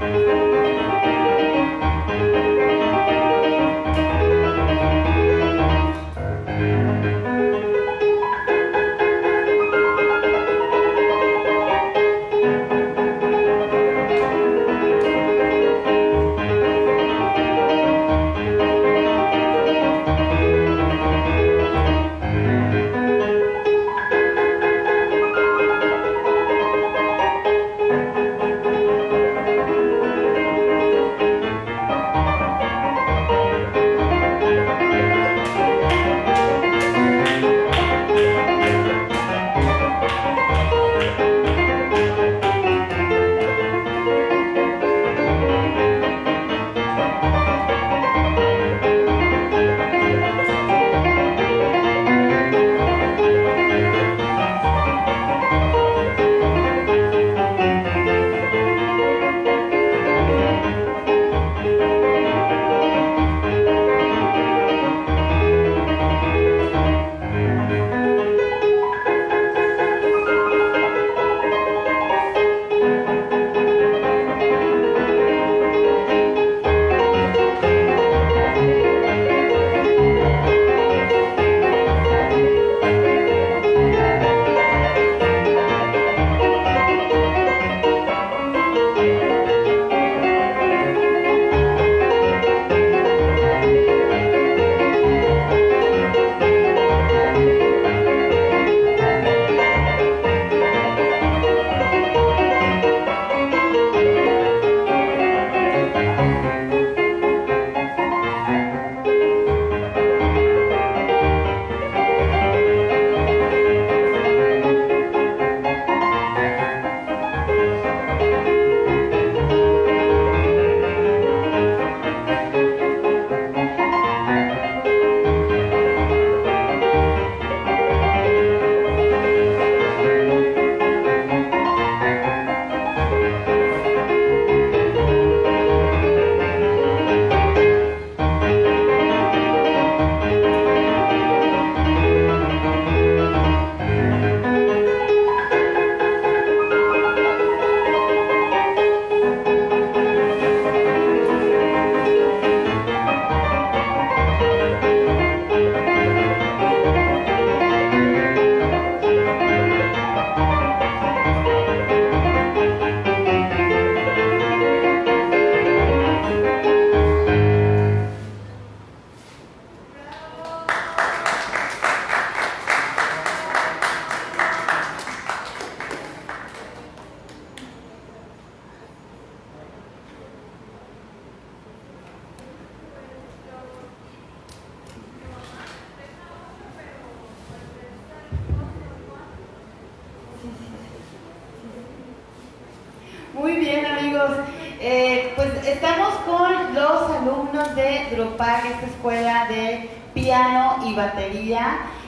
Música Música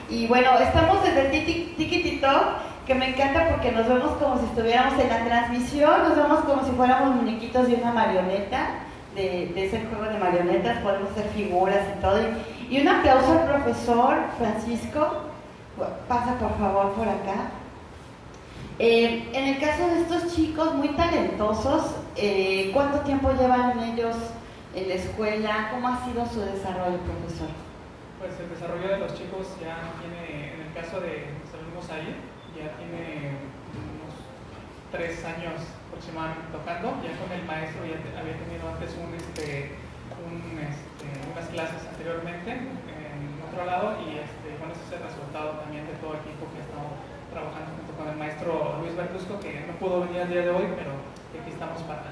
Y bueno, estamos desde Tikitito, que me encanta porque nos vemos como si estuviéramos en la transmisión, nos vemos como si fuéramos muñequitos de una marioneta, de, ese juego de marionetas, podemos hacer figuras y todo. Y, un aplauso al profesor Francisco, pasa por favor por acá. Eh, en el caso de estos chicos muy talentosos, eh, ¿cuánto tiempo llevan ellos en la escuela? ¿Cómo ha sido su desarrollo, profesor? Pues el desarrollo de los chicos ya tiene, en el caso de salimos ahí, ya tiene unos tres años aproximadamente tocando, ya con el maestro ya había tenido antes un, este, este, unas clases anteriormente en otro lado y este, bueno, ese es el resultado también de todo el equipo que ha estado trabajando junto con el maestro Luis Bertusco, que no pudo venir el día de hoy, pero aquí estamos para,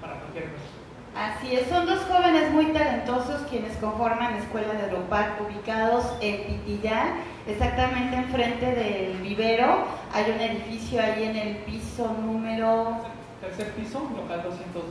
para cualquier cosa. Así es, son dos jóvenes muy talentosos quienes conforman la Escuela de Aeropark, ubicados en Pitillán, exactamente enfrente del vivero. Hay un edificio ahí en el piso número... Tercer piso, local 202.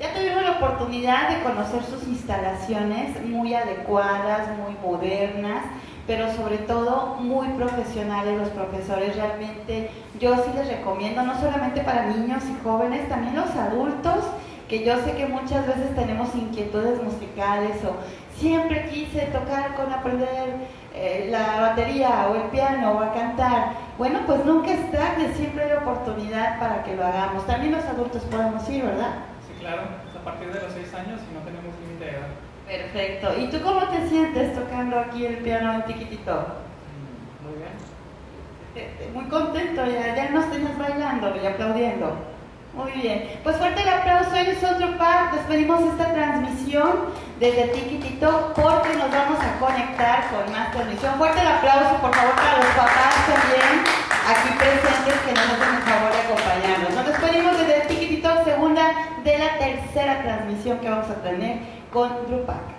Ya tuvimos la oportunidad de conocer sus instalaciones muy adecuadas, muy modernas, pero sobre todo muy profesionales los profesores. Realmente yo sí les recomiendo, no solamente para niños y jóvenes, también los adultos que yo sé que muchas veces tenemos inquietudes musicales o siempre quise tocar con aprender eh, la batería o el piano o a cantar. Bueno, pues nunca es tarde, siempre hay oportunidad para que lo hagamos. También los adultos podemos ir, ¿verdad? claro, es a partir de los 6 años y no tenemos límite de edad. Perfecto. ¿Y tú cómo te sientes tocando aquí el piano en Tiquitito? Mm, muy bien. Eh, eh, muy contento, ya, ya nos tenías bailando y aplaudiendo. Muy bien. Pues fuerte el aplauso. Hoy es otro par. Despedimos esta transmisión desde Tiquitito porque nos vamos a conectar con más transmisión. Fuerte el aplauso, por favor, para los papás también aquí presentes que nos hacen el favor de acompañarnos tercera transmisión que vamos a tener con Drupac.